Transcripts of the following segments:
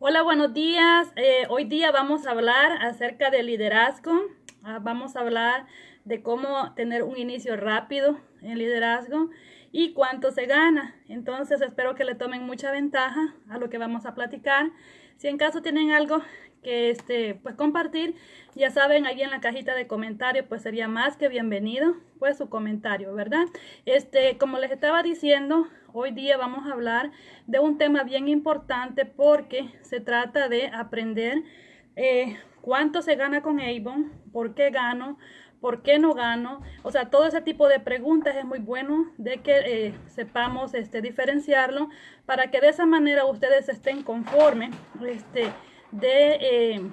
Hola, buenos días. Eh, hoy día vamos a hablar acerca del liderazgo. Ah, vamos a hablar de cómo tener un inicio rápido en liderazgo y cuánto se gana. Entonces espero que le tomen mucha ventaja a lo que vamos a platicar. Si en caso tienen algo que este, pues compartir, ya saben, ahí en la cajita de comentarios, pues sería más que bienvenido, pues su comentario, ¿verdad? Este, como les estaba diciendo, hoy día vamos a hablar de un tema bien importante porque se trata de aprender eh, cuánto se gana con Avon, por qué gano, ¿Por qué no gano? O sea, todo ese tipo de preguntas es muy bueno de que eh, sepamos este, diferenciarlo para que de esa manera ustedes estén conformes este, de... Eh,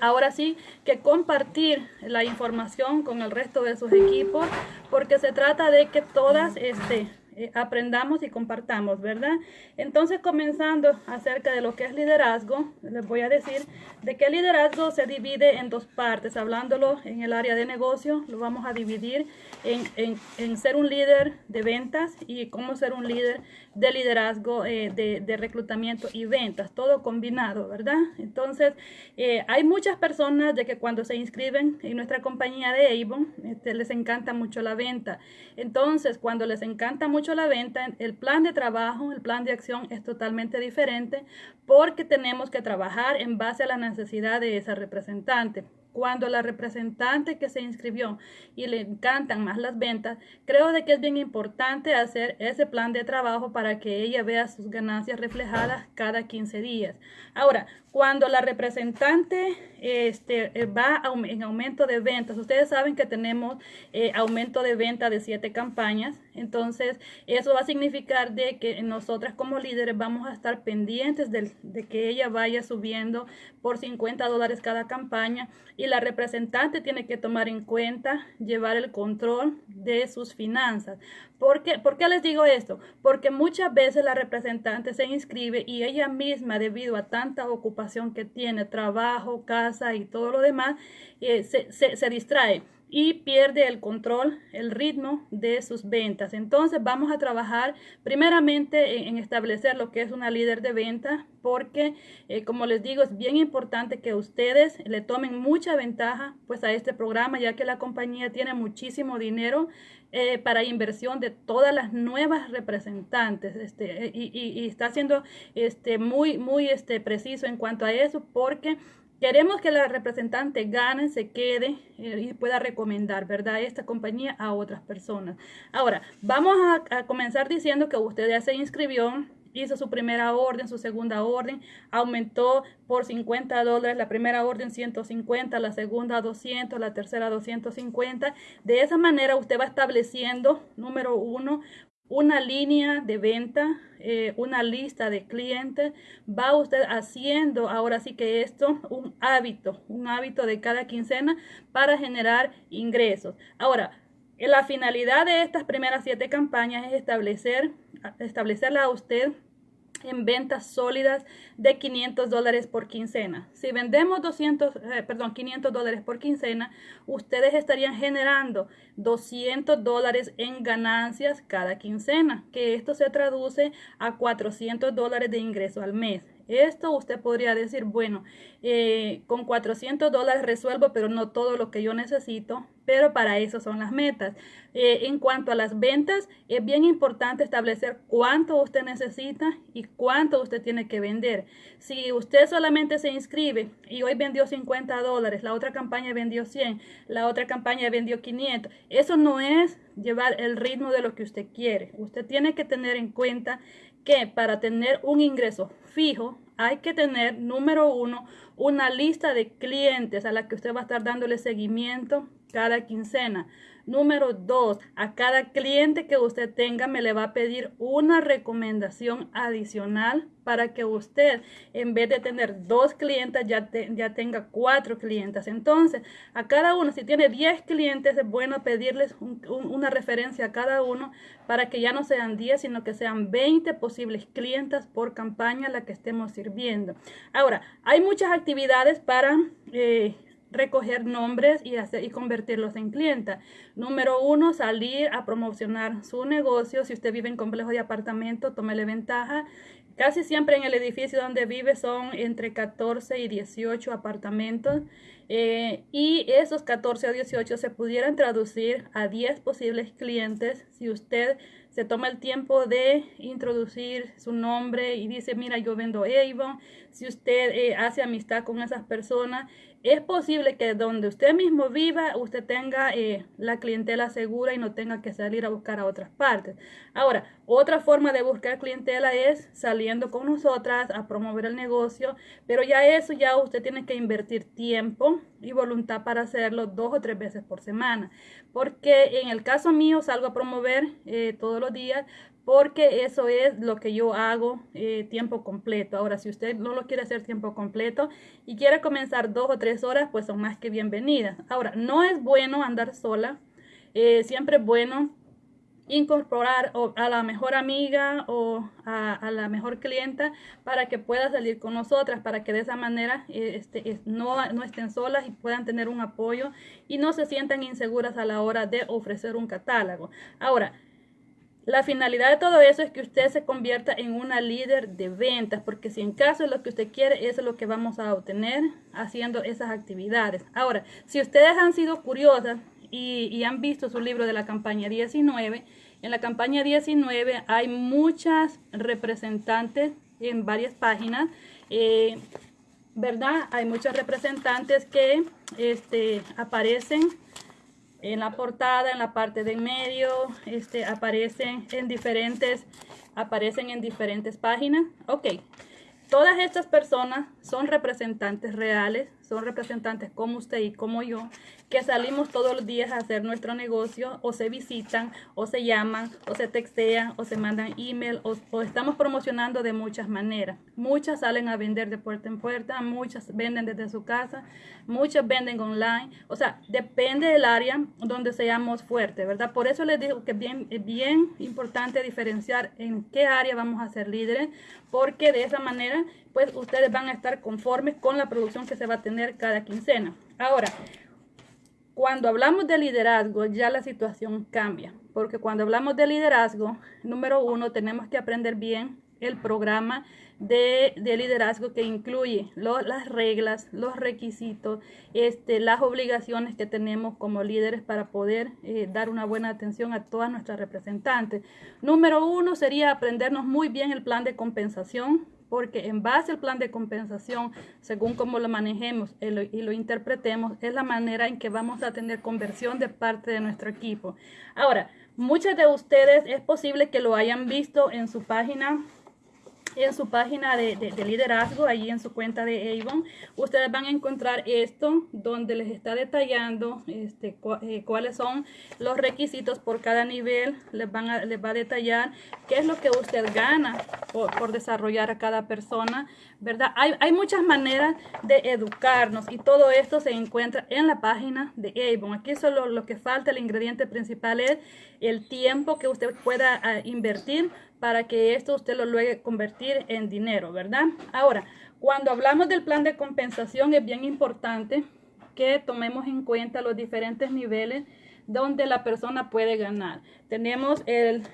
ahora sí que compartir la información con el resto de sus equipos porque se trata de que todas este, eh, aprendamos y compartamos, ¿verdad? Entonces, comenzando acerca de lo que es liderazgo, les voy a decir de que el liderazgo se divide en dos partes. Hablándolo en el área de negocio, lo vamos a dividir en, ser un líder de ventas y cómo ser un líder de liderazgo, eh, de, de, reclutamiento y ventas, todo combinado, ¿verdad? Entonces, eh, hay muchas personas de que cuando se inscriben en nuestra compañía de Avon, este, les encanta mucho la venta. Entonces, cuando les encanta mucho la venta, el plan de trabajo, el plan de acción es totalmente diferente porque tenemos que trabajar en base a la necesidad de esa representante. Cuando la representante que se inscribió y le encantan más las ventas, creo de que es bien importante hacer ese plan de trabajo para que ella vea sus ganancias reflejadas cada 15 días. Ahora, cuando la representante este, va en aumento de ventas, ustedes saben que tenemos eh, aumento de venta de siete campañas, entonces eso va a significar de que nosotras como líderes vamos a estar pendientes de, de que ella vaya subiendo por 50 dólares cada campaña y la representante tiene que tomar en cuenta llevar el control de sus finanzas. ¿Por qué, ¿Por qué les digo esto? Porque muchas veces la representante se inscribe y ella misma, debido a tanta ocupación que tiene, trabajo, casa y todo lo demás, eh, se, se, se distrae y pierde el control, el ritmo de sus ventas. Entonces vamos a trabajar primeramente en, establecer lo que es una líder de venta porque eh, como les digo es bien importante que ustedes le tomen mucha ventaja pues a este programa ya que la compañía tiene muchísimo dinero eh, para inversión de todas las nuevas representantes este, y, y, y, está siendo este, muy muy este, preciso en cuanto a eso porque Queremos que la representante gane, se quede eh, y pueda recomendar, ¿verdad? Esta compañía a otras personas. Ahora, vamos a, comenzar diciendo que usted ya se inscribió, hizo su primera orden, su segunda orden, aumentó por 50 dólares, la primera orden 150, la segunda 200, la tercera 250. De esa manera usted va estableciendo, número uno, una línea de venta, eh, una lista de clientes, va usted haciendo ahora sí que esto un hábito, un hábito de cada quincena para generar ingresos. Ahora, la finalidad de estas primeras siete campañas es establecer, establecerla a usted en ventas sólidas de 500 dólares por quincena. Si vendemos 200, eh, perdón, 500 dólares por quincena, ustedes estarían generando 200 dólares en ganancias cada quincena, que esto se traduce a 400 dólares de ingreso al mes. Esto usted podría decir, bueno, eh, con 400 dólares resuelvo, pero no todo lo que yo necesito, pero para eso son las metas. Eh, en cuanto a las ventas, es bien importante establecer cuánto usted necesita y cuánto usted tiene que vender. Si usted solamente se inscribe y hoy vendió 50 dólares, la otra campaña vendió 100, la otra campaña vendió 500, eso no es llevar el ritmo de lo que usted quiere. Usted tiene que tener en cuenta que para tener un ingreso fijo hay que tener, número uno, una lista de clientes a la que usted va a estar dándole seguimiento cada quincena. Número dos, a cada cliente que usted tenga me le va a pedir una recomendación adicional para que usted, en vez de tener dos clientes, ya, tenga cuatro clientes. Entonces, a cada uno, si tiene 10 clientes, es bueno pedirles una referencia a cada uno para que ya no sean 10, sino que sean 20 posibles clientes por campaña a la que estemos sirviendo. Ahora, hay muchas actividades para... Eh, recoger nombres y, hacer, y convertirlos en clientes. Número uno, salir a promocionar su negocio. Si usted vive en complejo de apartamento, tómele ventaja casi siempre en el edificio donde vive son entre 14 y 18 apartamentos. Eh, y esos 14 o 18 se pudieran traducir a 10 posibles clientes si usted se toma el tiempo de introducir su nombre y dice, mira, yo vendo Avon. Si usted eh, hace amistad con esas personas, es posible que donde usted mismo viva, usted tenga eh, la clientela segura y no tenga que salir a buscar a otras partes. Ahora, otra forma de buscar clientela es saliendo con nosotras a promover el negocio, pero ya eso ya usted tiene que invertir tiempo y voluntad para hacerlo dos o tres veces por semana. Porque en el caso mío salgo a promover eh, todos los días, porque eso es lo que yo hago eh, tiempo completo. Ahora, si usted no lo quiere hacer tiempo completo y quiere comenzar dos o tres horas, pues son más que bienvenidas. Ahora, no es bueno andar sola, eh, siempre es bueno incorporar a la mejor amiga o a, la mejor clienta para que pueda salir con nosotras, para que de esa manera eh, este, no, no estén solas y puedan tener un apoyo y no se sientan inseguras a la hora de ofrecer un catálogo. Ahora, la finalidad de todo eso es que usted se convierta en una líder de ventas, porque si en caso es lo que usted quiere, eso es lo que vamos a obtener haciendo esas actividades. Ahora, si ustedes han sido curiosas y, han visto su libro de la campaña 19, en la campaña 19 hay muchas representantes en varias páginas, eh, ¿verdad? Hay muchas representantes que este, aparecen en la portada, en la parte de en medio, este, aparecen en diferentes, aparecen en diferentes páginas. Ok, todas estas personas son representantes reales, son representantes como usted y como yo, que salimos todos los días a hacer nuestro negocio o se visitan o se llaman o se textean o se mandan email o, estamos promocionando de muchas maneras. Muchas salen a vender de puerta en puerta, muchas venden desde su casa, muchas venden online. O sea, depende del área donde seamos fuertes, ¿verdad? Por eso les digo que es bien, bien importante diferenciar en qué área vamos a ser líderes, porque de esa manera, pues ustedes van a estar conformes con la producción que se va a tener cada quincena. Ahora, cuando hablamos de liderazgo, ya la situación cambia, porque cuando hablamos de liderazgo, número uno, tenemos que aprender bien el programa de, liderazgo que incluye las reglas, los requisitos, este, las obligaciones que tenemos como líderes para poder eh, dar una buena atención a todas nuestras representantes. Número uno sería aprendernos muy bien el plan de compensación porque en base al plan de compensación, según cómo lo manejemos y lo, interpretemos, es la manera en que vamos a tener conversión de parte de nuestro equipo. Ahora, muchas de ustedes es posible que lo hayan visto en su página en su página de, liderazgo, allí en su cuenta de Avon, ustedes van a encontrar esto donde les está detallando este, eh, cuáles son los requisitos por cada nivel, les, van a, les va a detallar qué es lo que usted gana por, desarrollar a cada persona, ¿verdad? Hay, hay, muchas maneras de educarnos y todo esto se encuentra en la página de Avon. Aquí solo lo que falta, el ingrediente principal es el tiempo que usted pueda ah, invertir para que esto usted lo logre convertir en dinero, ¿verdad? Ahora, cuando hablamos del plan de compensación es bien importante que tomemos en cuenta los diferentes niveles donde la persona puede ganar. Tenemos el,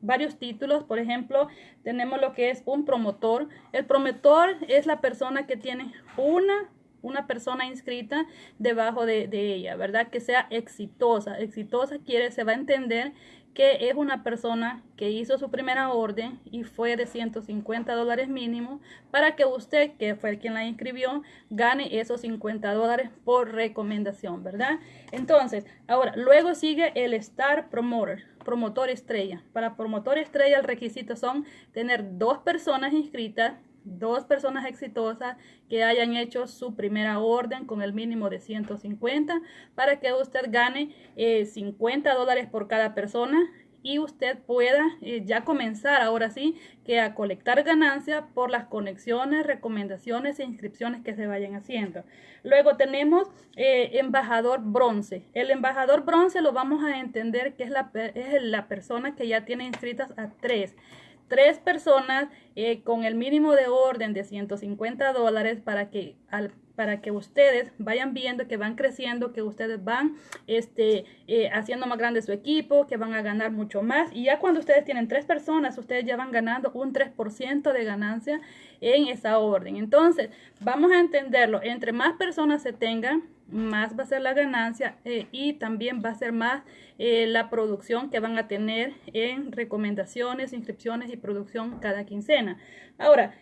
varios títulos, por ejemplo, tenemos lo que es un promotor. El promotor es la persona que tiene una una persona inscrita debajo de, de, ella, ¿verdad? Que sea exitosa. Exitosa quiere, se va a entender que es una persona que hizo su primera orden y fue de 150 dólares mínimo para que usted, que fue quien la inscribió, gane esos 50 dólares por recomendación, ¿verdad? Entonces, ahora, luego sigue el Star Promoter, promotor estrella. Para promotor estrella el requisito son tener dos personas inscritas dos personas exitosas que hayan hecho su primera orden con el mínimo de 150 para que usted gane 50 eh, dólares por cada persona y usted pueda eh, ya comenzar ahora sí que a colectar ganancias por las conexiones, recomendaciones e inscripciones que se vayan haciendo. Luego tenemos eh, embajador bronce. El embajador bronce lo vamos a entender que es la, es la persona que ya tiene inscritas a tres tres personas eh, con el mínimo de orden de 150 dólares para que al para que ustedes vayan viendo que van creciendo, que ustedes van este, eh, haciendo más grande su equipo, que van a ganar mucho más. Y ya cuando ustedes tienen tres personas, ustedes ya van ganando un 3% de ganancia en esa orden. Entonces, vamos a entenderlo. Entre más personas se tengan, más va a ser la ganancia eh, y también va a ser más eh, la producción que van a tener en recomendaciones, inscripciones y producción cada quincena. Ahora,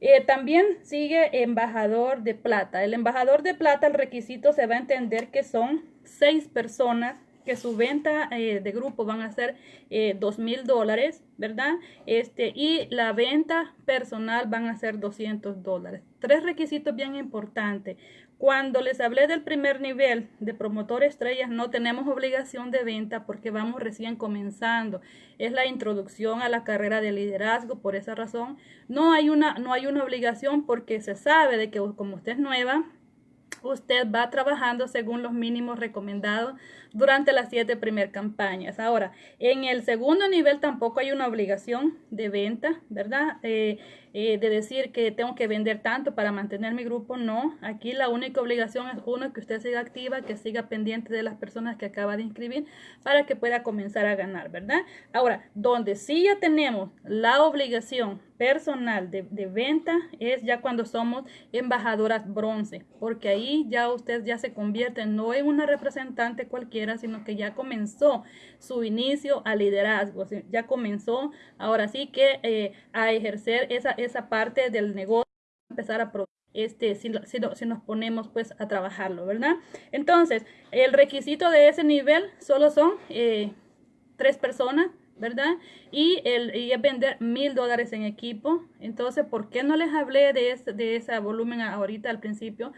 eh, también sigue embajador de plata. El embajador de plata, el requisito se va a entender que son seis personas que su venta eh, de grupo van a ser eh, dos mil dólares, ¿verdad? Este, y la venta personal van a ser 200 dólares. Tres requisitos bien importantes. Cuando les hablé del primer nivel de promotor estrellas, no tenemos obligación de venta porque vamos recién comenzando. Es la introducción a la carrera de liderazgo. Por esa razón, no hay una, no hay una obligación porque se sabe de que como usted es nueva, usted va trabajando según los mínimos recomendados durante las siete primeras campañas. Ahora, en el segundo nivel tampoco hay una obligación de venta, ¿verdad? Eh, eh, de decir que tengo que vender tanto para mantener mi grupo, no. Aquí la única obligación es uno, que usted siga activa, que siga pendiente de las personas que acaba de inscribir para que pueda comenzar a ganar, ¿verdad? Ahora, donde sí ya tenemos la obligación personal de, de venta es ya cuando somos embajadoras bronce, porque ahí ya usted ya se convierte no en una representante cualquiera, sino que ya comenzó su inicio a liderazgo, ya comenzó ahora sí que eh, a ejercer esa, esa parte del negocio, empezar a este, si, nos ponemos pues a trabajarlo, ¿verdad? Entonces, el requisito de ese nivel solo son eh, tres personas, ¿verdad? Y, el, y vender mil dólares en equipo. Entonces, ¿por qué no les hablé de de ese volumen ahorita al principio?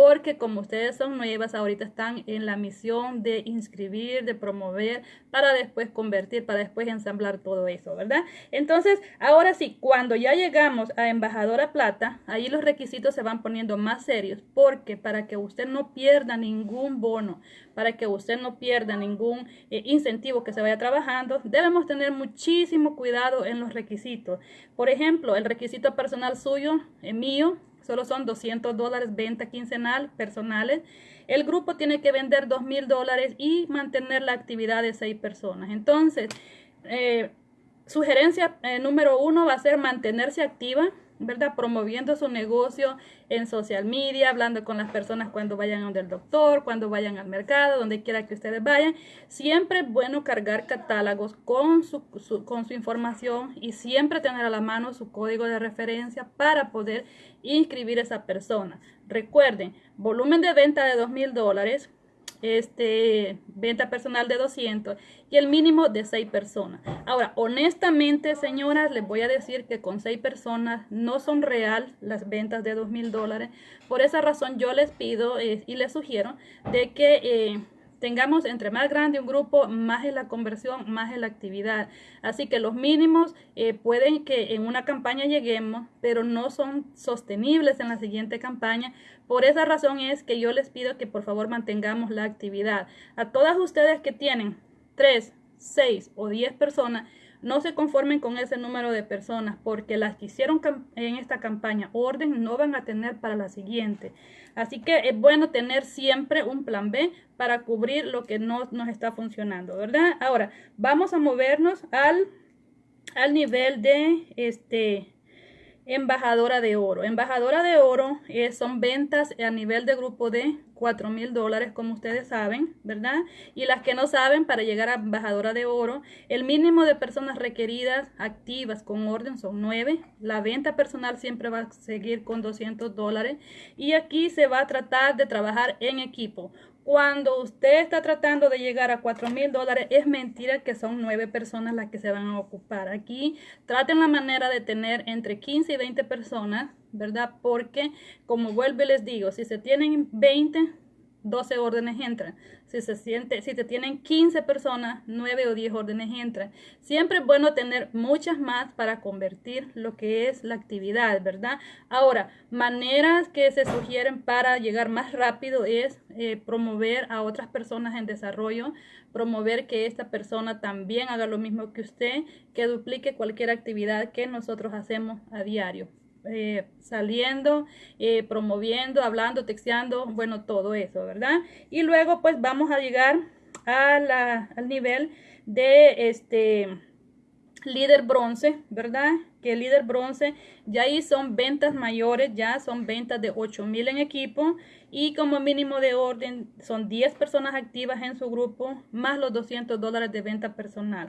Porque como ustedes son nuevas, ahorita están en la misión de inscribir, de promover, para después convertir, para después ensamblar todo eso, ¿verdad? Entonces, ahora sí, cuando ya llegamos a embajadora plata, ahí los requisitos se van poniendo más serios, porque para que usted no pierda ningún bono, para que usted no pierda ningún eh, incentivo que se vaya trabajando, debemos tener muchísimo cuidado en los requisitos. Por ejemplo, el requisito personal suyo, eh, mío, solo son 200 dólares venta quincenal personales. El grupo tiene que vender 2 mil dólares y mantener la actividad de seis personas. Entonces, eh, sugerencia eh, número uno va a ser mantenerse activa ¿verdad? Promoviendo su negocio en social media, hablando con las personas cuando vayan donde el doctor, cuando vayan al mercado, donde quiera que ustedes vayan. Siempre es bueno cargar catálogos con su, con su información y siempre tener a la mano su código de referencia para poder inscribir a esa persona. Recuerden, volumen de venta de dos mil dólares, este, venta personal de 200 y el mínimo de 6 personas. Ahora, honestamente, señoras, les voy a decir que con 6 personas no son real las ventas de 2 mil dólares. Por esa razón yo les pido eh, y les sugiero de que... Eh, tengamos entre más grande un grupo, más es la conversión, más es la actividad. Así que los mínimos eh, pueden que en una campaña lleguemos, pero no son sostenibles en la siguiente campaña. Por esa razón es que yo les pido que por favor mantengamos la actividad. A todas ustedes que tienen 3, 6 o 10 personas, no se conformen con ese número de personas porque las que hicieron en esta campaña orden no van a tener para la siguiente. Así que es bueno tener siempre un plan B para cubrir lo que no nos está funcionando, ¿verdad? Ahora, vamos a movernos al, al nivel de este embajadora de oro. Embajadora de oro eh, son ventas a nivel de grupo de 4 mil dólares, como ustedes saben, ¿verdad? Y las que no saben, para llegar a embajadora de oro, el mínimo de personas requeridas activas con orden son 9. La venta personal siempre va a seguir con 200 dólares. Y aquí se va a tratar de trabajar en equipo. Cuando usted está tratando de llegar a 4 mil dólares, es mentira que son nueve personas las que se van a ocupar. Aquí traten la manera de tener entre 15 y 20 personas, ¿verdad? Porque, como vuelvo y les digo, si se tienen 20, 12 órdenes entran. Si se siente, si te tienen 15 personas, 9 o 10 órdenes entran. Siempre es bueno tener muchas más para convertir lo que es la actividad, ¿verdad? Ahora, maneras que se sugieren para llegar más rápido es eh, promover a otras personas en desarrollo, promover que esta persona también haga lo mismo que usted, que duplique cualquier actividad que nosotros hacemos a diario. Eh, saliendo, eh, promoviendo, hablando, texteando, bueno, todo eso, ¿verdad? Y luego pues vamos a llegar a la, al nivel de este líder bronce, ¿verdad? Que el líder bronce ya ahí son ventas mayores, ya son ventas de 8 mil en equipo y como mínimo de orden son 10 personas activas en su grupo más los 200 dólares de venta personal.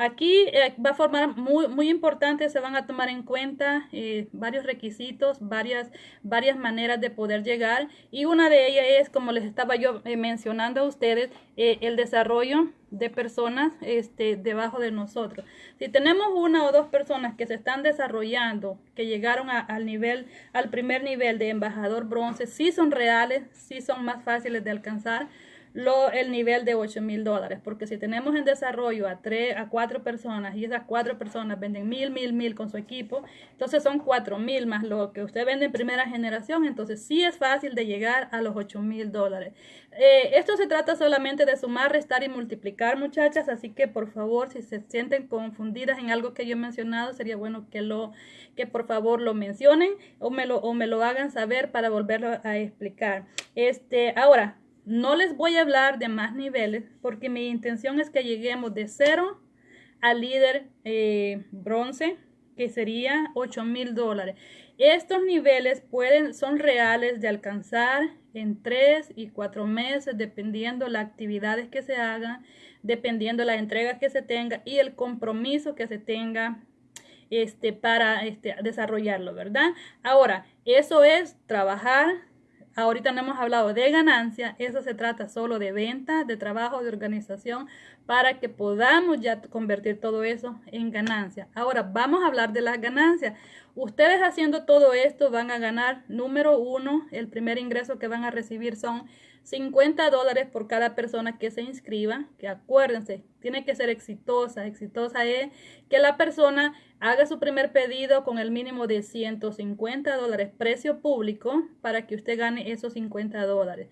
Aquí eh, va a formar muy, muy importante, se van a tomar en cuenta eh, varios requisitos, varias, varias maneras de poder llegar y una de ellas es, como les estaba yo eh, mencionando a ustedes, el desarrollo de personas este, debajo de nosotros. Si tenemos una o dos personas que se están desarrollando, que llegaron al nivel, al primer nivel de embajador bronce, sí son reales, sí son más fáciles de alcanzar, lo, el nivel de 8 mil dólares, porque si tenemos en desarrollo a tres, a cuatro personas y esas cuatro personas venden mil, mil, mil con su equipo, entonces son cuatro mil más lo que usted vende en primera generación, entonces sí es fácil de llegar a los 8 mil dólares. Eh, esto se trata solamente de sumar, restar y multiplicar, muchachas, así que por favor, si se sienten confundidas en algo que yo he mencionado, sería bueno que lo, que por favor lo mencionen o me lo, o me lo hagan saber para volverlo a explicar. Este, ahora, no les voy a hablar de más niveles porque mi intención es que lleguemos de cero al líder eh, bronce, que sería 8 mil dólares. Estos niveles pueden, son reales de alcanzar en 3 y 4 meses, dependiendo las actividades que se hagan, dependiendo la entrega que se tenga y el compromiso que se tenga este, para este, desarrollarlo, ¿verdad? Ahora, eso es trabajar Ahorita no hemos hablado de ganancia, eso se trata solo de venta, de trabajo, de organización, para que podamos ya convertir todo eso en ganancia. Ahora vamos a hablar de las ganancias. Ustedes haciendo todo esto van a ganar, número uno, el primer ingreso que van a recibir son 50 dólares por cada persona que se inscriba, que acuérdense, tiene que ser exitosa. Exitosa es que la persona haga su primer pedido con el mínimo de 150 dólares precio público para que usted gane esos 50 dólares.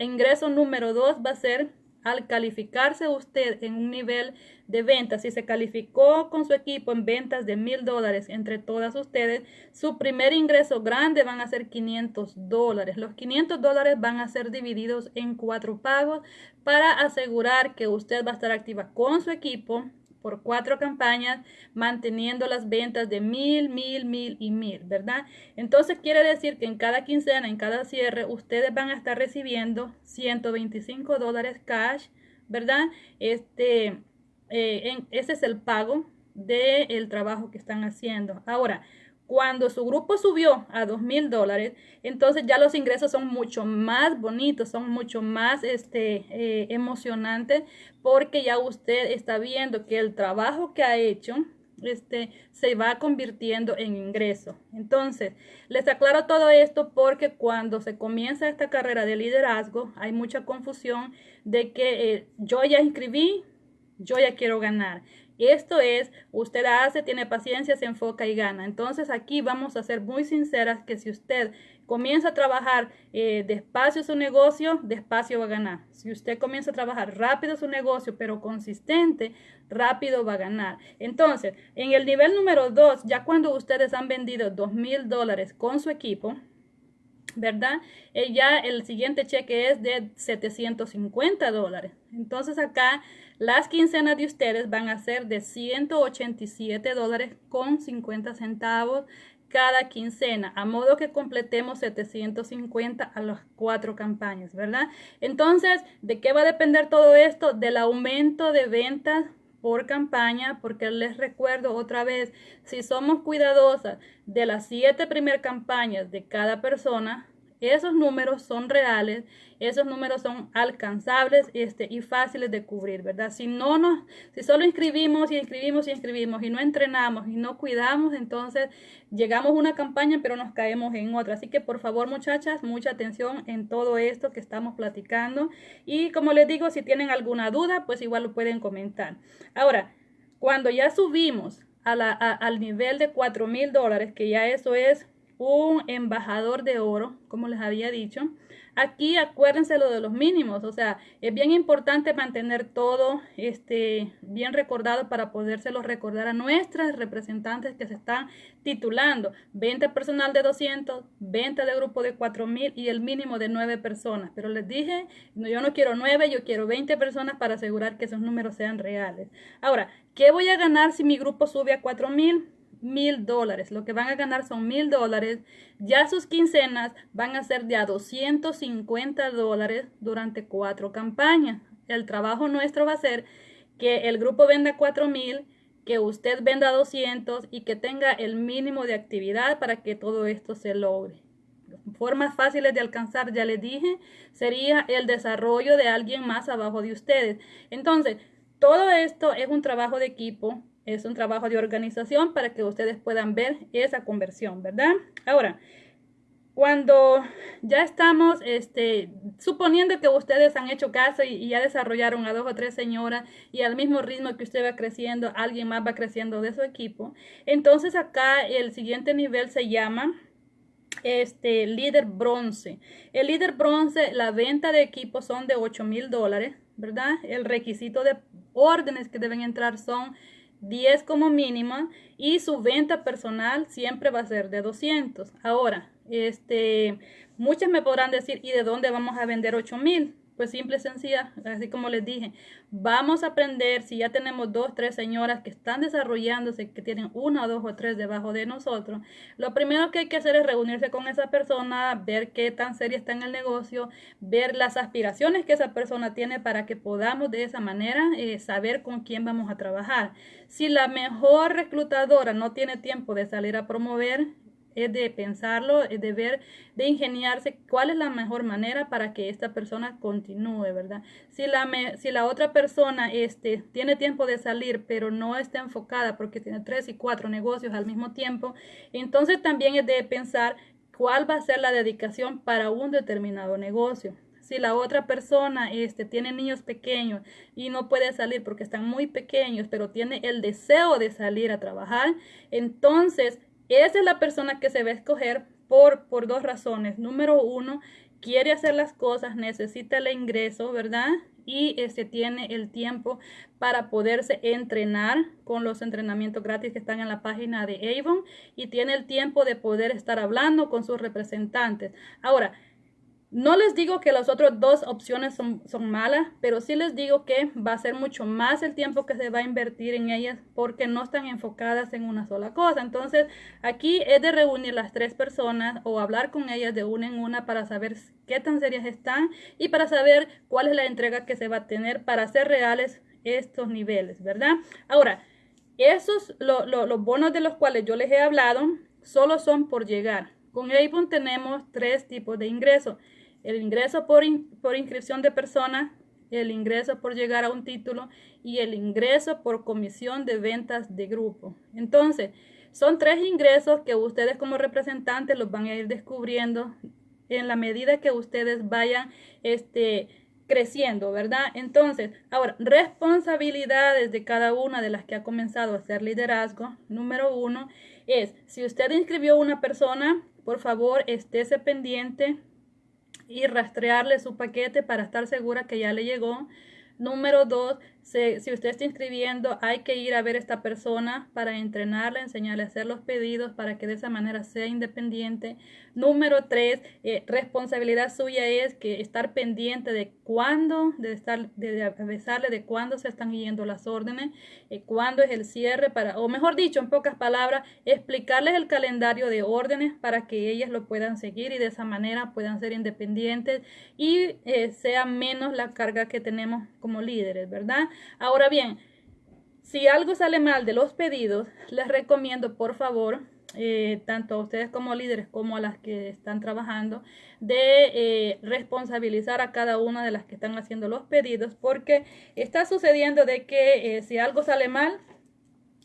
ingreso número dos va a ser al calificarse usted en un nivel de ventas, si se calificó con su equipo en ventas de mil dólares entre todas ustedes, su primer ingreso grande van a ser 500 dólares. Los 500 dólares van a ser divididos en cuatro pagos para asegurar que usted va a estar activa con su equipo por cuatro campañas, manteniendo las ventas de mil, mil, mil y mil, ¿verdad? Entonces quiere decir que en cada quincena, en cada cierre, ustedes van a estar recibiendo 125 dólares cash, ¿verdad? Este, eh, ese es el pago del trabajo que están haciendo. Ahora, cuando su grupo subió a dos mil dólares, entonces ya los ingresos son mucho más bonitos, son mucho más este, eh, emocionantes, porque ya usted está viendo que el trabajo que ha hecho este, se va convirtiendo en ingreso. Entonces, les aclaro todo esto porque cuando se comienza esta carrera de liderazgo, hay mucha confusión de que eh, yo ya inscribí, yo ya quiero ganar. Esto es, usted hace, tiene paciencia, se enfoca y gana. Entonces aquí vamos a ser muy sinceras que si usted comienza a trabajar eh, despacio su negocio, despacio va a ganar. Si usted comienza a trabajar rápido su negocio, pero consistente, rápido va a ganar. Entonces, en el nivel número 2, ya cuando ustedes han vendido dos mil dólares con su equipo, ¿verdad? Eh, ya el siguiente cheque es de 750 dólares. Entonces acá las quincenas de ustedes van a ser de 187 dólares con 50 centavos cada quincena, a modo que completemos 750 a las cuatro campañas, ¿verdad? Entonces, ¿de qué va a depender todo esto? Del aumento de ventas por campaña, porque les recuerdo otra vez, si somos cuidadosas de las siete primeras campañas de cada persona, esos números son reales, esos números son alcanzables este, y fáciles de cubrir, ¿verdad? Si no nos, si solo inscribimos y inscribimos y inscribimos y no entrenamos y no cuidamos, entonces llegamos a una campaña pero nos caemos en otra. Así que por favor muchachas, mucha atención en todo esto que estamos platicando y como les digo, si tienen alguna duda, pues igual lo pueden comentar. Ahora, cuando ya subimos al nivel de 4 mil dólares, que ya eso es un embajador de oro, como les había dicho. aquí acuérdense lo de los mínimos, o sea, es bien importante mantener todo este, bien recordado para podérselo recordar a nuestras representantes que se están titulando. Venta personal de 200, venta de grupo de 4000 y el mínimo de 9 personas. Pero les dije, yo no quiero 9, yo quiero 20 personas para asegurar que esos números sean reales. Ahora, ¿qué voy a ganar si mi grupo sube a 4000? Mil dólares. Lo que van a ganar son mil dólares. Ya sus quincenas van a ser de a 250 dólares durante cuatro campañas. El trabajo nuestro va a ser que el grupo venda cuatro mil, que usted venda 200 y que tenga el mínimo de actividad para que todo esto se logre. Formas fáciles de alcanzar, ya les dije, sería el desarrollo de alguien más abajo de ustedes. Entonces, todo esto es un trabajo de equipo es un trabajo de organización para que ustedes puedan ver esa conversión, ¿verdad? Ahora, cuando ya estamos, este, suponiendo que ustedes han hecho caso y, ya desarrollaron a dos o tres señoras y al mismo ritmo que usted va creciendo, alguien más va creciendo de su equipo, entonces acá el siguiente nivel se llama este líder bronce. El líder bronce, la venta de equipos son de 8 mil dólares, ¿verdad? El requisito de órdenes que deben entrar son 10 como mínima y su venta personal siempre va a ser de 200. Ahora, este, muchas me podrán decir, ¿y de dónde vamos a vender 8000? Pues simple y sencilla, así como les dije, vamos a aprender si ya tenemos dos, tres señoras que están desarrollándose, que tienen una, dos o tres debajo de nosotros. Lo primero que hay que hacer es reunirse con esa persona, ver qué tan seria está en el negocio, ver las aspiraciones que esa persona tiene para que podamos de esa manera eh, saber con quién vamos a trabajar. Si la mejor reclutadora no tiene tiempo de salir a promover, es de pensarlo, es de ver, de ingeniarse cuál es la mejor manera para que esta persona continúe, ¿verdad? Si la, si la otra persona este, tiene tiempo de salir, pero no está enfocada porque tiene tres y cuatro negocios al mismo tiempo, entonces también es de pensar cuál va a ser la dedicación para un determinado negocio si la otra persona este, tiene niños pequeños y no puede salir porque están muy pequeños, pero tiene el deseo de salir a trabajar, entonces esa es la persona que se va a escoger por, por dos razones. Número uno, quiere hacer las cosas, necesita el ingreso, ¿verdad? Y este, tiene el tiempo para poderse entrenar con los entrenamientos gratis que están en la página de Avon y tiene el tiempo de poder estar hablando con sus representantes. Ahora, no les digo que las otras dos opciones son, malas, pero sí les digo que va a ser mucho más el tiempo que se va a invertir en ellas porque no están enfocadas en una sola cosa. Entonces, aquí es de reunir las tres personas o hablar con ellas de una en una para saber qué tan serias están y para saber cuál es la entrega que se va a tener para hacer reales estos niveles, ¿verdad? Ahora, esos, los bonos de los cuales yo les he hablado, solo son por llegar. Con Avon tenemos tres tipos de ingresos el ingreso por, por inscripción de personas, el ingreso por llegar a un título y el ingreso por comisión de ventas de grupo. Entonces, son tres ingresos que ustedes como representantes los van a ir descubriendo en la medida que ustedes vayan este, creciendo, ¿verdad? Entonces, ahora, responsabilidades de cada una de las que ha comenzado a hacer liderazgo. Número uno es, si usted inscribió una persona, por favor, estése pendiente y rastrearle su paquete para estar segura que ya le llegó. Número dos, si usted está inscribiendo, hay que ir a ver a esta persona para entrenarla, enseñarle a hacer los pedidos para que de esa manera sea independiente. Número tres, eh, responsabilidad suya es que estar pendiente de cuándo, de estar, de, avisarle de cuándo se están yendo las órdenes, eh, cuándo es el cierre, para, o mejor dicho, en pocas palabras, explicarles el calendario de órdenes para que ellas lo puedan seguir y de esa manera puedan ser independientes y eh, sea menos la carga que tenemos como líderes, ¿verdad? Ahora bien, si algo sale mal de los pedidos, les recomiendo por favor, eh, tanto a ustedes como líderes como a las que están trabajando, de eh, responsabilizar a cada una de las que están haciendo los pedidos, porque está sucediendo de que eh, si algo sale mal,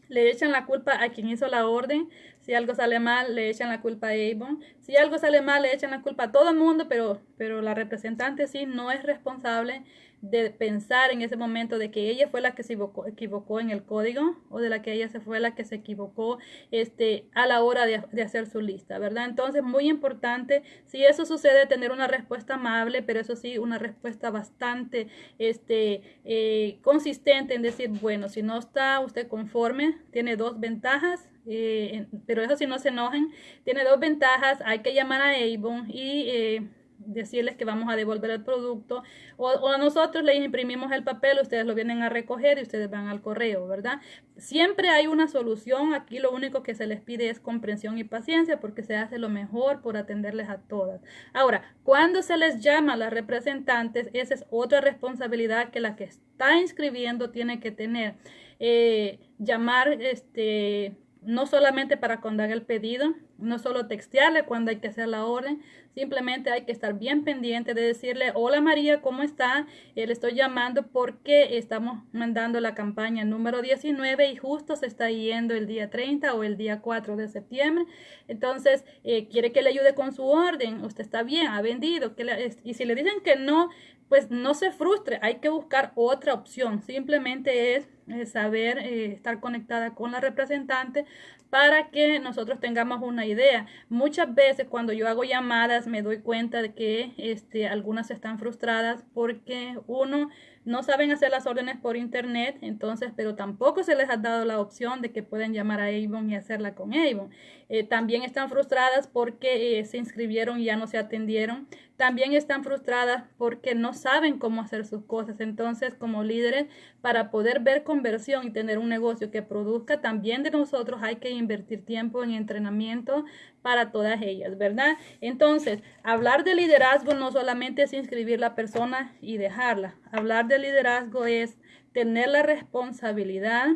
le echan la culpa a quien hizo la orden. Si algo sale mal, le echan la culpa a Avon. Si algo sale mal, le echan la culpa a todo el mundo, pero, pero la representante sí no es responsable de pensar en ese momento de que ella fue la que se equivocó, equivocó, en el código o de la que ella se fue la que se equivocó este, a la hora de, de, hacer su lista, ¿verdad? Entonces, muy importante, si eso sucede, tener una respuesta amable, pero eso sí, una respuesta bastante este, eh, consistente en decir, bueno, si no está usted conforme, tiene dos ventajas, eh, pero eso si no se enojen, tiene dos ventajas, hay que llamar a Avon y... Eh, decirles que vamos a devolver el producto o, o, nosotros les imprimimos el papel, ustedes lo vienen a recoger y ustedes van al correo, ¿verdad? Siempre hay una solución, aquí lo único que se les pide es comprensión y paciencia porque se hace lo mejor por atenderles a todas. Ahora, cuando se les llama a las representantes, esa es otra responsabilidad que la que está inscribiendo tiene que tener. Eh, llamar este no solamente para cuando haga el pedido, no solo textearle cuando hay que hacer la orden, simplemente hay que estar bien pendiente de decirle, hola María, ¿cómo está? Eh, le estoy llamando porque estamos mandando la campaña número 19 y justo se está yendo el día 30 o el día 4 de septiembre. Entonces, eh, quiere que le ayude con su orden, usted está bien, ha vendido. Que y si le dicen que no, pues no se frustre, hay que buscar otra opción. Simplemente es, saber eh, estar conectada con la representante para que nosotros tengamos una idea. Muchas veces cuando yo hago llamadas me doy cuenta de que este, algunas están frustradas porque uno no saben hacer las órdenes por internet, entonces, pero tampoco se les ha dado la opción de que pueden llamar a Avon y hacerla con Avon. Eh, también están frustradas porque eh, se inscribieron y ya no se atendieron. También están frustradas porque no saben cómo hacer sus cosas. Entonces, como líderes, para poder ver conversión y tener un negocio que produzca, también de nosotros hay que invertir tiempo en entrenamiento para todas ellas, ¿verdad? Entonces, hablar de liderazgo no solamente es inscribir la persona y dejarla. Hablar de liderazgo es tener la responsabilidad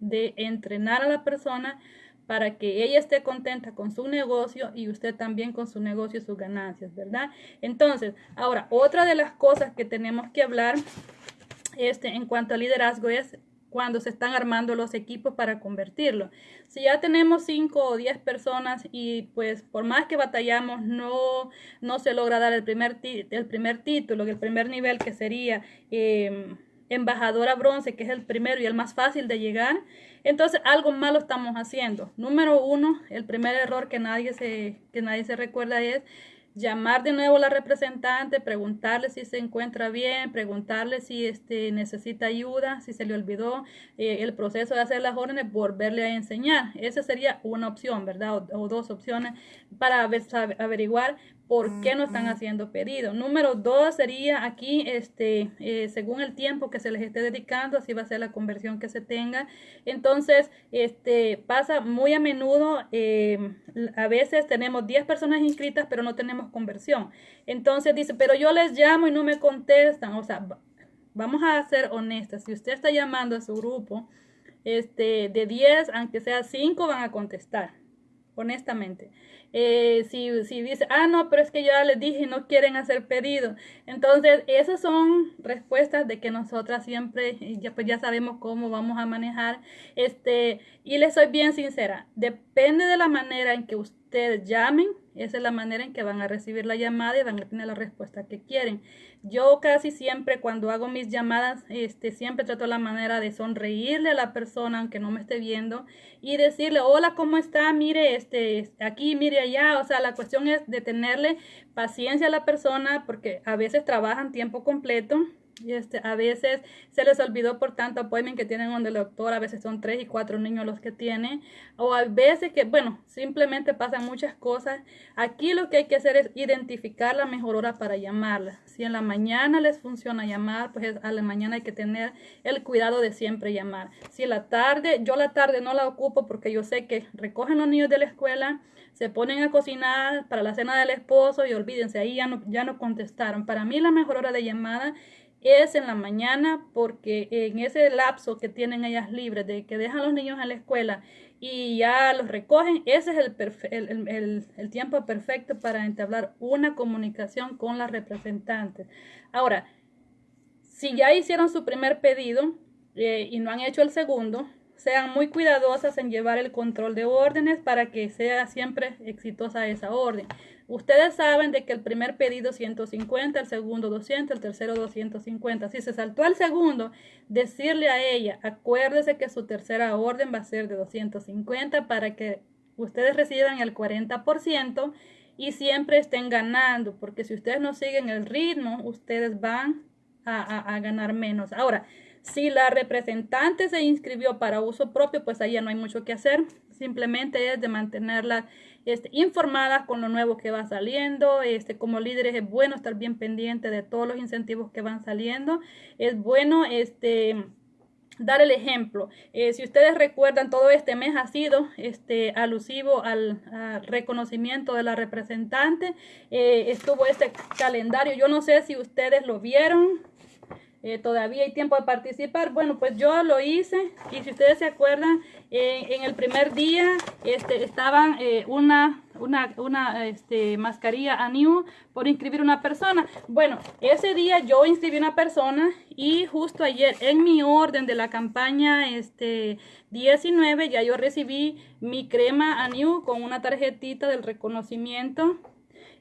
de entrenar a la persona para que ella esté contenta con su negocio y usted también con su negocio y sus ganancias, ¿verdad? Entonces, ahora, otra de las cosas que tenemos que hablar este, en cuanto a liderazgo es cuando se están armando los equipos para convertirlo. Si ya tenemos 5 o 10 personas y pues por más que batallamos no, no se logra dar el primer, el primer título, el primer nivel que sería eh, embajadora bronce, que es el primero y el más fácil de llegar, entonces algo malo estamos haciendo. Número uno, el primer error que nadie se, que nadie se recuerda es llamar de nuevo a la representante, preguntarle si se encuentra bien, preguntarle si este, necesita ayuda, si se le olvidó eh, el proceso de hacer las órdenes, volverle a enseñar. Esa sería una opción, ¿verdad? O, o dos opciones para averiguar por qué no están haciendo pedido. Número dos sería aquí, este, eh, según el tiempo que se les esté dedicando, así va a ser la conversión que se tenga. Entonces, este, pasa muy a menudo, eh, a veces tenemos 10 personas inscritas, pero no tenemos conversión. Entonces dice, pero yo les llamo y no me contestan. O sea, vamos a ser honestas. Si usted está llamando a su grupo, este, de 10, aunque sea 5, van a contestar, honestamente. Eh, si, si dice, ah, no, pero es que ya les dije, no quieren hacer pedido. Entonces, esas son respuestas de que nosotras siempre, ya, pues ya sabemos cómo vamos a manejar. Este, y les soy bien sincera, depende de la manera en que ustedes llamen, esa es la manera en que van a recibir la llamada y van a tener la respuesta que quieren. Yo casi siempre cuando hago mis llamadas, este, siempre trato la manera de sonreírle a la persona aunque no me esté viendo y decirle, hola, ¿cómo está? Mire, este, aquí, mire allá. O sea, la cuestión es de tenerle paciencia a la persona porque a veces trabajan tiempo completo este, a veces se les olvidó por tanto appointment que tienen donde el doctor, a veces son tres y cuatro niños los que tienen, o a veces que, bueno, simplemente pasan muchas cosas. Aquí lo que hay que hacer es identificar la mejor hora para llamarla. Si en la mañana les funciona llamar, pues a la mañana hay que tener el cuidado de siempre llamar. Si la tarde, yo la tarde no la ocupo porque yo sé que recogen los niños de la escuela, se ponen a cocinar para la cena del esposo y olvídense, ahí ya no, ya no contestaron. Para mí la mejor hora de llamada es en la mañana porque en ese lapso que tienen ellas libres de que dejan los niños en la escuela y ya los recogen, ese es el, el, tiempo perfecto para entablar una comunicación con las representantes. Ahora, si ya hicieron su primer pedido eh, y no han hecho el segundo, sean muy cuidadosas en llevar el control de órdenes para que sea siempre exitosa esa orden. Ustedes saben de que el primer pedido 150, el segundo 200, el tercero 250. Si se saltó al segundo, decirle a ella, acuérdese que su tercera orden va a ser de 250 para que ustedes reciban el 40% y siempre estén ganando, porque si ustedes no siguen el ritmo, ustedes van a, a ganar menos. Ahora, si la representante se inscribió para uso propio, pues ahí ya no hay mucho que hacer. Simplemente es de mantenerla este, informada con lo nuevo que va saliendo. Este, como líderes es bueno estar bien pendiente de todos los incentivos que van saliendo. Es bueno este, dar el ejemplo. Eh, si ustedes recuerdan, todo este mes ha sido este, alusivo al, reconocimiento de la representante. Eh, estuvo este calendario. Yo no sé si ustedes lo vieron. Eh, todavía hay tiempo de participar. Bueno, pues yo lo hice y si ustedes se acuerdan, eh, en el primer día este, estaban eh, una, una, una este, mascarilla a new por inscribir una persona. Bueno, ese día yo inscribí una persona y justo ayer en mi orden de la campaña este, 19 ya yo recibí mi crema a new con una tarjetita del reconocimiento.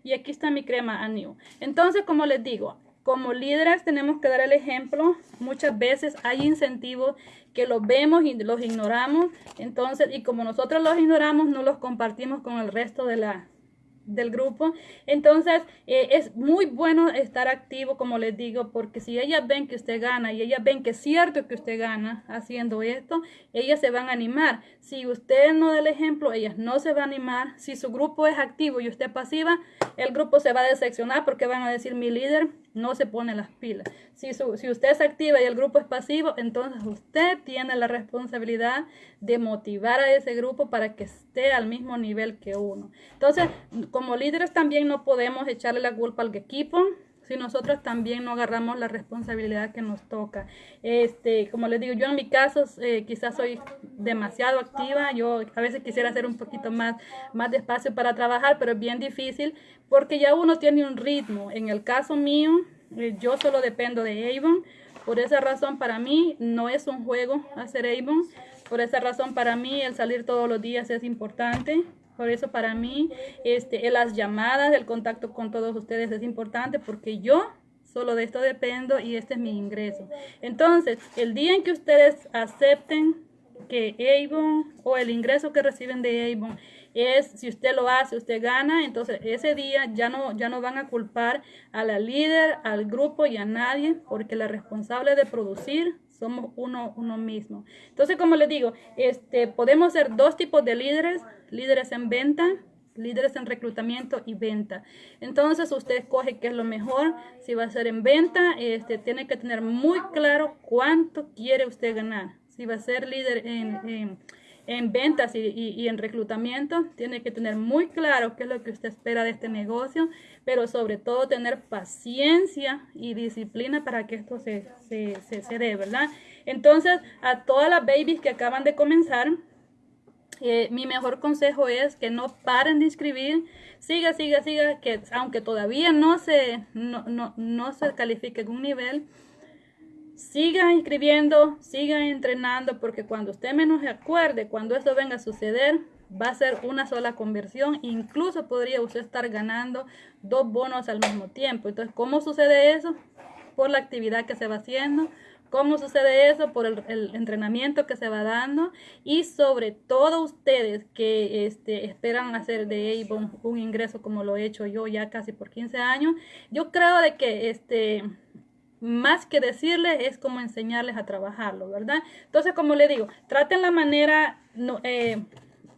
Y aquí está mi crema a new. Entonces, como les digo, como líderes tenemos que dar el ejemplo. Muchas veces hay incentivos que los vemos y los ignoramos. Entonces, y como nosotros los ignoramos, no los compartimos con el resto de la, del grupo. Entonces, eh, es muy bueno estar activo, como les digo, porque si ellas ven que usted gana y ellas ven que es cierto que usted gana haciendo esto, ellas se van a animar. Si usted no da el ejemplo, ellas no se van a animar. Si su grupo es activo y usted pasiva, el grupo se va a decepcionar porque van a decir, mi líder no se pone las pilas. Si, si usted es activa y el grupo es pasivo, entonces usted tiene la responsabilidad de motivar a ese grupo para que esté al mismo nivel que uno. Entonces, como líderes también no podemos echarle la culpa al equipo si nosotros también no agarramos la responsabilidad que nos toca. Este, como les digo, yo en mi caso eh, quizás soy demasiado activa, yo a veces quisiera hacer un poquito más, más despacio para trabajar, pero es bien difícil porque ya uno tiene un ritmo. En el caso mío, eh, yo solo dependo de Avon, por esa razón para mí no es un juego hacer Avon, por esa razón para mí el salir todos los días es importante. Por eso para mí este, las llamadas, el contacto con todos ustedes es importante porque yo solo de esto dependo y este es mi ingreso. Entonces, el día en que ustedes acepten que Avon o el ingreso que reciben de Avon es si usted lo hace, usted gana, entonces ese día ya no, ya no van a culpar a la líder, al grupo y a nadie, porque la responsable de producir somos uno, uno mismo. Entonces, como les digo, este, podemos ser dos tipos de líderes, líderes en venta, líderes en reclutamiento y venta. Entonces usted escoge qué es lo mejor. Si va a ser en venta, este, tiene que tener muy claro cuánto quiere usted ganar. Si va a ser líder en, en, ventas y, y, en reclutamiento, tiene que tener muy claro qué es lo que usted espera de este negocio, pero sobre todo tener paciencia y disciplina para que esto se, se, se, dé, ¿verdad? Entonces, a todas las babies que acaban de comenzar, eh, mi mejor consejo es que no paren de inscribir, siga, siga, siga, que aunque todavía no se, no, no, no se califique en un nivel, siga inscribiendo, siga entrenando, porque cuando usted menos se acuerde, cuando esto venga a suceder, va a ser una sola conversión, incluso podría usted estar ganando dos bonos al mismo tiempo. Entonces, ¿cómo sucede eso? Por la actividad que se va haciendo, ¿Cómo sucede eso? Por el, entrenamiento que se va dando y sobre todo ustedes que este, esperan hacer de Avon un ingreso como lo he hecho yo ya casi por 15 años. Yo creo de que este más que decirles es como enseñarles a trabajarlo, ¿verdad? Entonces, como le digo, traten la manera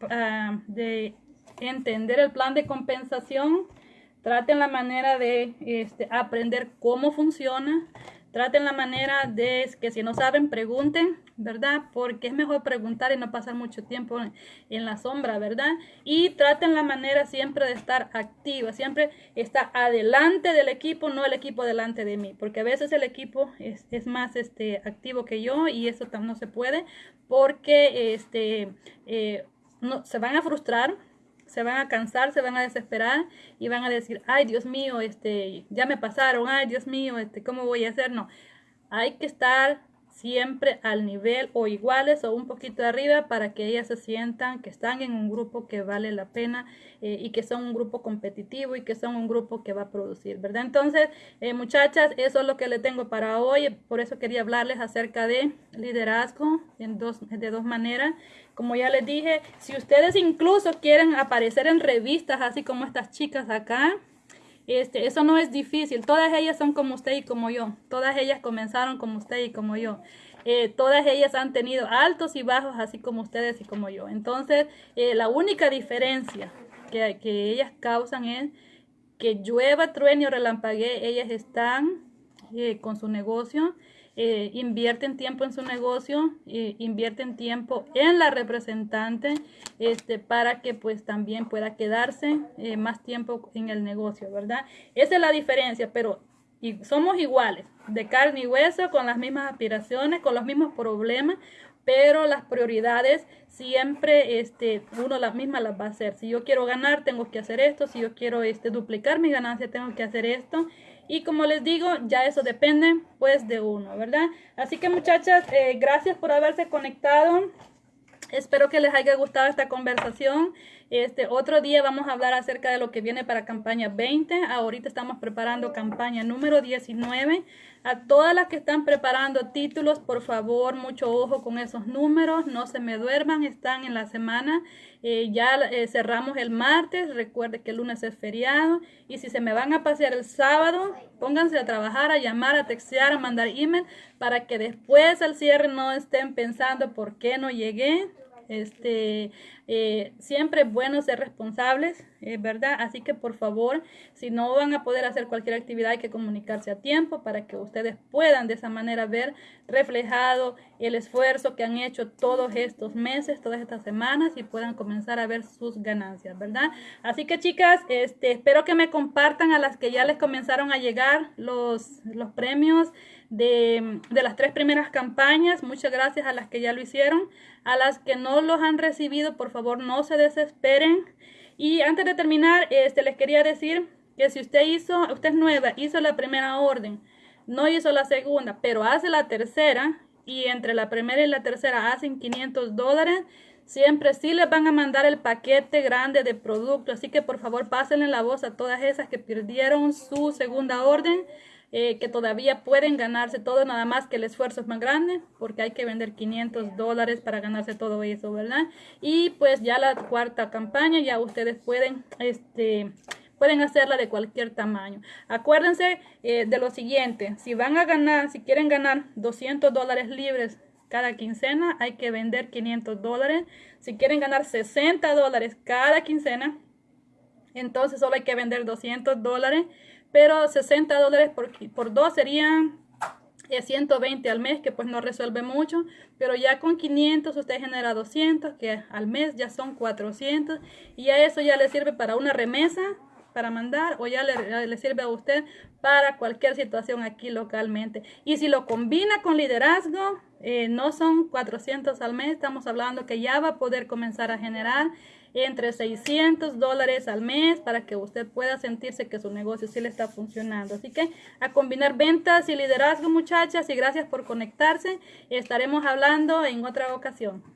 ah, de entender el plan de compensación, traten la manera de este, aprender cómo funciona, Traten la manera de que si no saben, pregunten, ¿verdad? Porque es mejor preguntar y no pasar mucho tiempo en, la sombra, ¿verdad? Y traten la manera siempre de estar activa, siempre estar adelante del equipo, no el equipo delante de mí, porque a veces el equipo es, más este, activo que yo y eso no se puede porque este, eh, no, se van a frustrar se van a cansar, se van a desesperar y van a decir, ay Dios mío, este, ya me pasaron, ay Dios mío, este, ¿cómo voy a hacer? No, hay que estar siempre al nivel o iguales o un poquito arriba para que ellas se sientan que están en un grupo que vale la pena eh, y que son un grupo competitivo y que son un grupo que va a producir, ¿verdad? Entonces, eh, muchachas, eso es lo que le tengo para hoy. Por eso quería hablarles acerca de liderazgo en dos, de dos maneras. Como ya les dije, si ustedes incluso quieren aparecer en revistas así como estas chicas acá, este, eso no es difícil. Todas ellas son como usted y como yo. Todas ellas comenzaron como usted y como yo. Eh, todas ellas han tenido altos y bajos, así como ustedes y como yo. Entonces, eh, la única diferencia que, que, ellas causan es que llueva, truene o relampaguee, ellas están eh, con su negocio eh, invierten tiempo en su negocio, eh, invierten tiempo en la representante este, para que pues también pueda quedarse eh, más tiempo en el negocio, ¿verdad? Esa es la diferencia, pero y somos iguales, de carne y hueso, con las mismas aspiraciones, con los mismos problemas, pero las prioridades siempre este, uno las mismas las va a hacer. Si yo quiero ganar, tengo que hacer esto. Si yo quiero este, duplicar mi ganancia, tengo que hacer esto. Y como les digo, ya eso depende pues de uno, ¿verdad? Así que muchachas, eh, gracias por haberse conectado. Espero que les haya gustado esta conversación. Este otro día vamos a hablar acerca de lo que viene para campaña 20. Ahorita estamos preparando campaña número 19. A todas las que están preparando títulos, por favor, mucho ojo con esos números. No se me duerman, están en la semana. Eh, ya eh, cerramos el martes. Recuerde que el lunes es feriado. Y si se me van a pasear el sábado, pónganse a trabajar, a llamar, a textear, a mandar email para que después al cierre no estén pensando por qué no llegué. Este, eh, siempre es bueno ser responsables, ¿verdad? Así que por favor, si no van a poder hacer cualquier actividad, hay que comunicarse a tiempo para que ustedes puedan de esa manera ver reflejado el esfuerzo que han hecho todos estos meses, todas estas semanas y puedan comenzar a ver sus ganancias, ¿verdad? Así que chicas, este, espero que me compartan a las que ya les comenzaron a llegar los, los premios de, de las tres primeras campañas. Muchas gracias a las que ya lo hicieron. A las que no los han recibido, por favor, no se desesperen. Y antes de terminar, este, les quería decir que si usted hizo, usted es nueva, hizo la primera orden, no hizo la segunda, pero hace la tercera, y entre la primera y la tercera hacen 500 dólares, siempre sí les van a mandar el paquete grande de producto. Así que por favor pásenle la voz a todas esas que perdieron su segunda orden eh, que todavía pueden ganarse todo, nada más que el esfuerzo es más grande, porque hay que vender 500 dólares para ganarse todo eso, ¿verdad? Y pues ya la cuarta campaña, ya ustedes pueden, este, pueden hacerla de cualquier tamaño. Acuérdense eh, de lo siguiente, si van a ganar, si quieren ganar 200 dólares libres cada quincena, hay que vender 500 dólares. Si quieren ganar 60 dólares cada quincena, entonces solo hay que vender 200 dólares pero 60 dólares por, por dos serían 120 eh, al mes, que pues no resuelve mucho, pero ya con 500 usted genera 200, que al mes ya son 400, y a eso ya le sirve para una remesa, para mandar, o ya le, sirve a usted para cualquier situación aquí localmente. Y si lo combina con liderazgo, eh, no son 400 al mes, estamos hablando que ya va a poder comenzar a generar entre 600 dólares al mes para que usted pueda sentirse que su negocio sí le está funcionando. Así que a combinar ventas y liderazgo muchachas y gracias por conectarse. Estaremos hablando en otra ocasión.